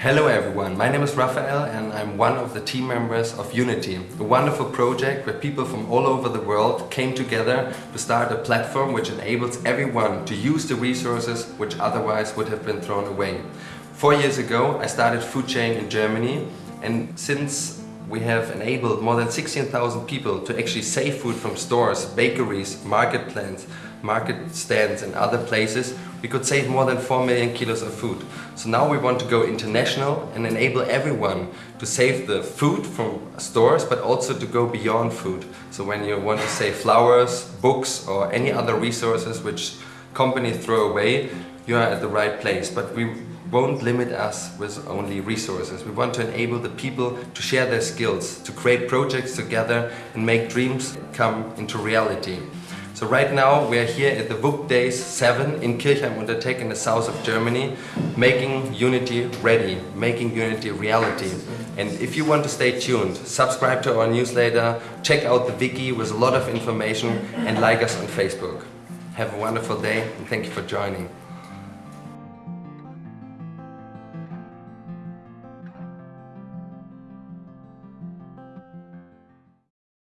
Hello everyone, my name is Raphael and I'm one of the team members of yunity, a wonderful project where people from all over the world came together to start a platform which enables everyone to use the resources which otherwise would have been thrown away. Four years ago I started foodsharing in Germany and since we have enabled more than 16,000 people to actually save food from stores, bakeries, market plants, market stands and other places, we could save more than 4 million kilos of food. So now we want to go international and enable everyone to save the food from stores but also to go beyond food. So when you want to save flowers, books or any other resources which companies throw away, you are at the right place. But we won't limit us with only resources. We want to enable the people to share their skills, to create projects together and make dreams come into reality. So right now we are here at the WUK Days 7 in Kirchheim unter Teck in the south of Germany making yunity ready, making yunity reality. And if you want to stay tuned, subscribe to our newsletter, check out the wiki with a lot of information and like us on Facebook. Have a wonderful day and thank you for joining.